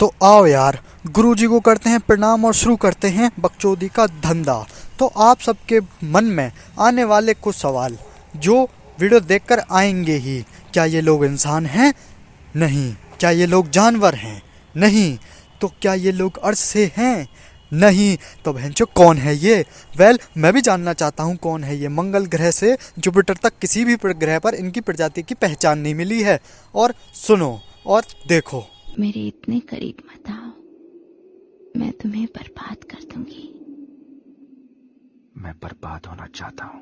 तो आओ यार, गुरुजी को करते हैं प्रणाम और शुरू करते हैं बकचोदी का धंधा। तो आप सबके मन में आने वाले कुछ सवाल, जो वीडियो देखकर आएँगे ही। क्या ये लोग इंसान हैं? नहीं। क्या ये लोग जानवर हैं? नहीं। तो क्या ये लोग अर्थ से हैं? नहीं। तो बहनचो कौन है ये? वेल, मैं भी जानना चाहता हूँ कौन है ये मंगल ग्रह से जुपिटर तक किसी भी ग्रह पर इनकी प्रजाति की पहचान नहीं मिली है। और सुनो और देखो। मेरे इतने करीब मत आओ। मैं तुम्हें बर्बाद कर दूँगी। मैं बर्बाद होना चाहता हूँ।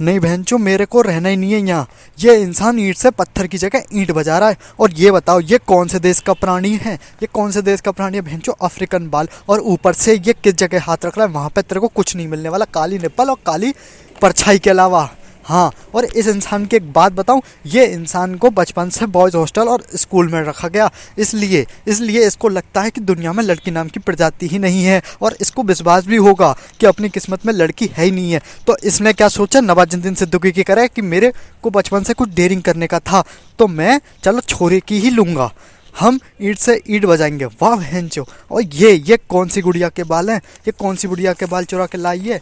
नहीं बहन चो मेरे को रहना ही नहीं है यहाँ। ये इंसान ईंट से पत्थर की जगह ईंट बजा रहा है। और ये बताओ ये कौन से देश का प्राणी है? ये कौन से देश का प्राणी है बहन अफ्रीकन बाल? और ऊपर से ये किस जगह हाथ रख रहा है? वहाँ पे तेरे को कुछ नहीं मिलने वाला। काली निप्पल और काली परछाई के अलावा। हाँ और इस इंसान की एक बात बताऊँ, ये इंसान को बचपन से बॉयज़ हॉस्टल और स्कूल में रखा गया। इसलिए इसलिए इसको लगता है कि दुनिया में लड़की नाम की प्रजाति ही नहीं है, और इसको विश्वास भी होगा कि अपनी किस्मत में लड़की है ही नहीं है। तो इसने क्या सोचा? नवाजुद्दीन सिद्दीकी की करे कि मेरे को बचपन से कुछ डेयरिंग करने का था तो मैं, चलो छोरे की ही लूँगा। हम ईट से ईट बजाएँगे। वाह बहन चो, और ये ये कौन सी गुड़िया के बाल हैं? ये कौन सी गुड़िया के बाल चुरा के है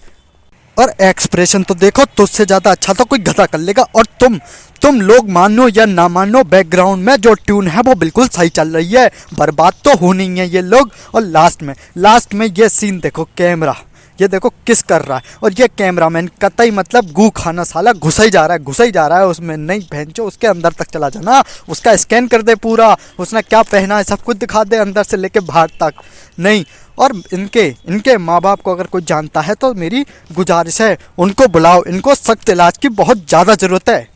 और एक्सप्रेशन तो देखो, तुझसे ज़्यादा अच्छा तो कोई गधा कर लेगा। और तुम तुम लोग मानो या ना मानो बैकग्राउंड में जो ट्यून है वो बिल्कुल सही चल रही है। बर्बाद तो होनी है ये लोग। और लास्ट में लास्ट में ये सीन देखो कैमरा ये देखो किस कर रहा है। और ये कैमरामैन कतई मतलब गू खाना साला घुसा ही जा रहा है, घुसा ही जा रहा है उसमें। नहीं भैंचो, उसके अंदर तक चला जाना। उसका स्कैन कर दे पूरा। उसने क्या पहना है सब कुछ दिखा दे अंदर से लेके बाहर तक। नहीं और इनके इनके माँ बाप को अगर कोई जानता है तो मेरी गुजारिश है, उनको बुलाओ, इनको सख्त इलाज की बहुत ज़्यादा ज़रूरत है।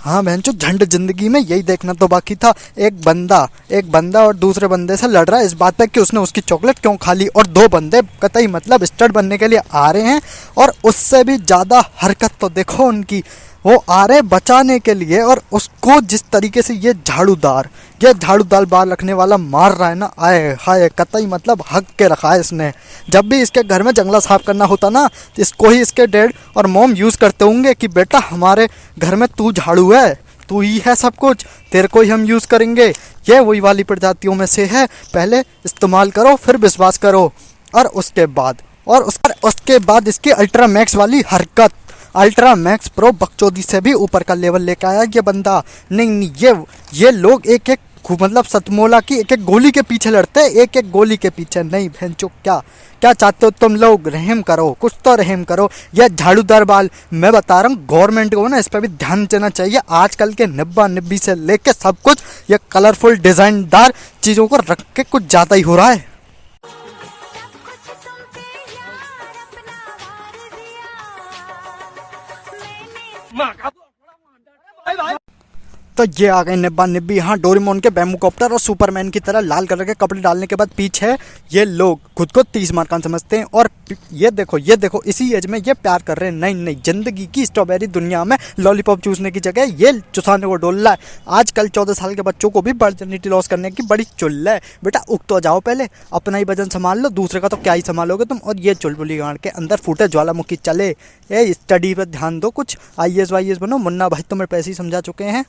हाँ बहन चो झंड ज़िंदगी में यही देखना तो बाकी था। एक बंदा एक बंदा और दूसरे बंदे से लड़ रहा है इस बात पे कि उसने उसकी चॉकलेट क्यों खा ली और दो बंदे कतई मतलब स्टड बनने के लिए आ रहे हैं और उससे भी ज़्यादा हरकत तो देखो उनकी। वो आ रहे बचाने के लिए और उसको जिस तरीके से ये झाड़ूदार ये झाड़ू दाल बाल रखने वाला मार रहा है ना? आए हाय, कतई मतलब हक के रखा है इसने। जब भी इसके घर में जंगला साफ़ करना होता ना तो इसको ही इसके डैड और मोम यूज़ करते होंगे कि बेटा हमारे घर में तू झाड़ू है, तू ही है सब कुछ, तेरे को ही हम यूज़ करेंगे। ये वही वाली प्रजातियों में से है। पहले इस्तेमाल करो, फिर विश्वास करो। और उसके बाद, और उसके उसके बाद इसकी अल्ट्रा मैक्स वाली हरकत। अल्ट्रा मैक्स प्रो बकचोदी से भी ऊपर का लेवल लेकर आया ये बंदा। नहीं नहीं, ये ये लोग एक एक मतलब सतमोला की एक एक गोली के पीछे लड़ते हैं एक एक गोली के पीछे। नहीं बहन चुप क्या क्या चाहते हो तुम लोग? रहम करो कुछ तो रहम करो। यह झाड़ूदार बाल मैं बता रहा हूँ गवर्नमेंट को ना इस पर भी ध्यान देना चाहिए। आजकल के निब्बा निब्बी से लेके सब कुछ ये कलरफुल डिज़ाइनदार चीज़ों को रख के कुछ ज़्यादा ही हो रहा है। तो ये आ गए निब्बा निब्बी। हाँ डोरीमोन के बैमोकॉप्टर और सुपरमैन की तरह लाल कलर के कपड़े डालने के बाद पीछे ये लोग खुद को तीस मार्कान समझते हैं और ये देखो ये देखो, इसी एज में ये प्यार कर रहे हैं। नहीं नहीं ज़िंदगी की स्ट्रॉबेरी दुनिया में लॉलीपॉप चूसने की जगह ये चुसाने को डोल रहा है। आजकल चौदह साल के बच्चों को भी बर्जनिटी लॉस करने की बड़ी चुल्ल है। बेटा, उग तो जाओ पहले, अपना ही वज़न संभाल लो, दूसरे का तो क्या ही संभालोगे तुम? और ये चुलबुली गाड़ के अंदर फूटे ज्वालामुखी चले। ये स्टडी पर ध्यान दो कुछ। आई एस वाई एस बनो। मुन्ना भाई तुम्हें पैसे ही समझा चुके हैं।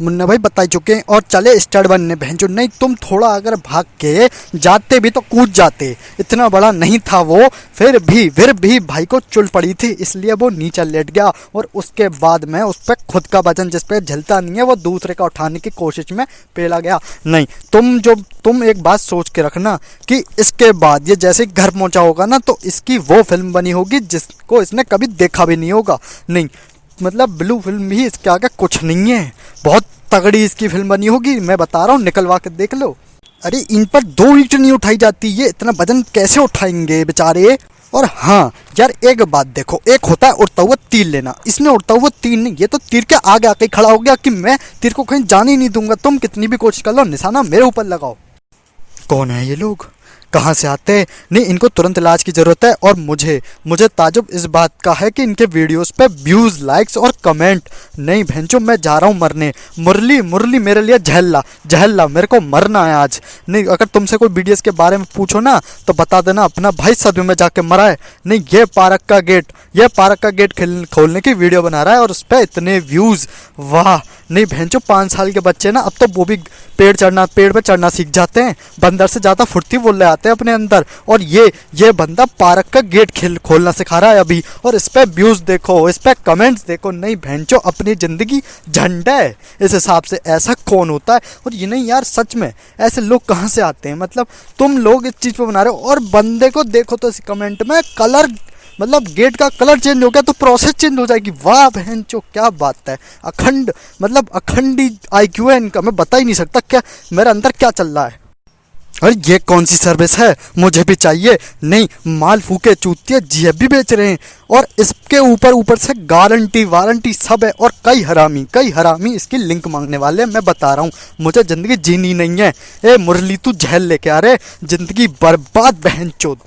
मुन्ना भाई बता चुके हैं, और चले स्टड बनने जो नहीं, तुम थोड़ा अगर भाग के जाते भी तो कूद जाते। इतना बड़ा नहीं था वो। फिर भी फिर भी भाई को चुल पड़ी थी, इसलिए वो नीचे लेट गया, और उसके बाद में उस पर खुद का वज़न, जिस पर झलता नहीं है, वो दूसरे का उठाने की कोशिश में पेला गया। नहीं, तुम जो, तुम एक बात सोच के रखना कि इसके बाद ये जैसे घर पहुँचा होगा ना तो इसकी वो फ़िल्म बनी होगी जिसको इसने कभी देखा भी नहीं होगा। नहीं मतलब ब्लू फ़िल्म भी इसके आगे कुछ नहीं है। बहुत तगड़ी इसकी फ़िल्म बनी होगी, मैं बता रहा हूँ, निकलवा के देख लो। अरे, इन पर दो ईट नहीं उठाई जाती, ये इतना वज़न कैसे उठाएँगे बेचारे? और हाँ यार, एक बात देखो, एक होता है उड़ता हुआ तीर लेना। इसने उड़ता हुआ तीर नहीं, ये तो तीर के आगे आके खड़ा हो गया कि मैं तीर को कहीं जाने ही नहीं दूँगा। तुम कितनी भी कोशिश कर लो, निशाना मेरे ऊपर लगाओ। कौन है ये लोग? कहाँ से आते हैं? नहीं, इनको तुरंत इलाज की ज़रूरत है और मुझे मुझे ताजुब इस बात का है कि इनके वीडियोस पे व्यूज़ लाइक्स और कमेंट नहीं भैंचो मैं जा रहा हूँ मरने। मुरली मुरली मेरे लिए झहल्ला झहल्ला मेरे को मरना है आज। नहीं, अगर तुमसे कोई वीडियोस के बारे में पूछो ना तो बता देना, अपना भाई सदमे में जाके मरा है। नहीं, ये पार्क का गेट ये पार्क का गेट खोलने की वीडियो बना रहा है और उस पर इतने व्यूज़ वाह! नहीं भैंचो पाँच साल के बच्चे ना, अब तो वो भी पेड़ चढ़ना, पेड़ पर चढ़ना सीख जाते हैं। बंदर से ज़्यादा फुर्ती बोल रहे आते हैं अपने अंदर। और ये ये बंदा पार्क का गेट खेल, खोलना सिखा रहा है अभी। और इस पर व्यूज़ देखो, इस पर कमेंट्स देखो। नहीं भैंचो अपनी ज़िंदगी झंडा है। इस हिसाब से ऐसा कौन होता है? और ये नहीं यार, सच में, ऐसे लोग कहाँ से आते हैं? मतलब तुम लोग इस चीज़ पर बना रहे हो। और बंदे को देखो तो इस कमेंट में कलर मतलब गेट का कलर चेंज हो गया तो प्रोसेस चेंज हो जाएगी। वाह बहन चो क्या बात है। अखंड मतलब अखंडी आई क्यू है इनका। मैं बता ही नहीं सकता क्या, मेरे अंदर क्या चल रहा है। अरे ये कौन सी सर्विस है? मुझे भी चाहिए। नहीं, माल फूके चूतिया जी भी बेच रहे हैं। और इसके ऊपर ऊपर से गारंटी, वारंटी सब है और कई हरामी कई हरामी इसकी लिंक मांगने वाले हैं। मैं बता रहा हूँ, मुझे ज़िंदगी जीनी नहीं है। ए, मुरली, तू जहल लेके आ रहे। ज़िंदगी बर्बाद, बहन चोद।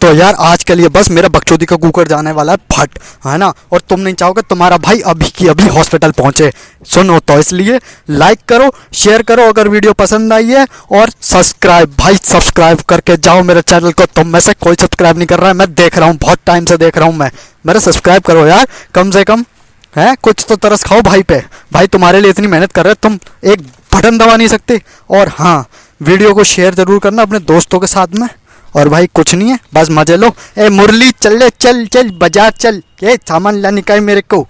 तो यार, आज के लिए बस मेरा बकचोदी का कुकर जाने वाला है, फट, है ना? और तुम नहीं चाहोगे, तुम्हारा भाई अभी की अभी हॉस्पिटल पहुँचे। सुनो तो इसलिए लाइक करो शेयर करो, अगर वीडियो पसंद आई है, और सब्सक्राइब भाई सब्सक्राइब करके जाओ मेरे चैनल को। तुम में से कोई सब्सक्राइब नहीं कर रहा है, मैं देख रहा हूँ, बहुत टाइम से देख रहा हूँ मैं। मेरा सब्सक्राइब करो यार, कम से कम, है? कुछ तो तरस खाओ भाई पे। भाई, तुम्हारे लिए इतनी मेहनत कर रहे तुम एक बटन दबा नहीं सकते। और हाँ वीडियो को शेयर ज़रूर करना अपने दोस्तों के साथ में। और भाई कुछ नहीं है, बस मज़े लो। ए, मुरली, चल ले, चल चल, बाज़ार चल। ये सामान लाने का है मेरे को।